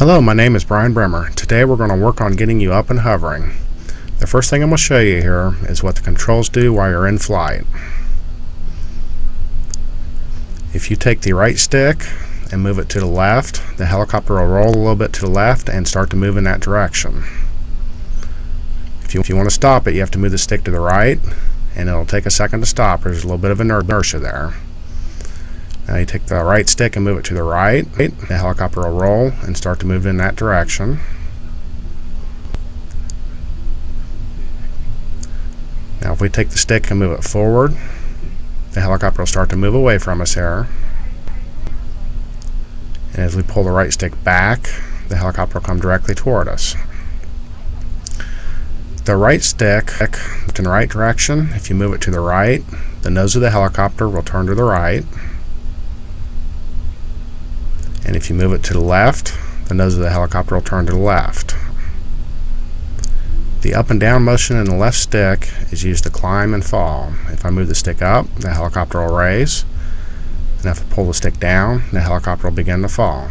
Hello, my name is Brian Bremer. Today we're going to work on getting you up and hovering. The first thing I'm going to show you here is what the controls do while you're in flight. If you take the right stick and move it to the left, the helicopter will roll a little bit to the left and start to move in that direction. If you, if you want to stop it, you have to move the stick to the right and it'll take a second to stop. There's a little bit of inertia there. Now you take the right stick and move it to the right. The helicopter will roll and start to move in that direction. Now if we take the stick and move it forward, the helicopter will start to move away from us here. And as we pull the right stick back, the helicopter will come directly toward us. The right stick in the right direction, if you move it to the right, the nose of the helicopter will turn to the right. And if you move it to the left, the nose of the helicopter will turn to the left. The up and down motion in the left stick is used to climb and fall. If I move the stick up, the helicopter will raise. And if I pull the stick down, the helicopter will begin to fall.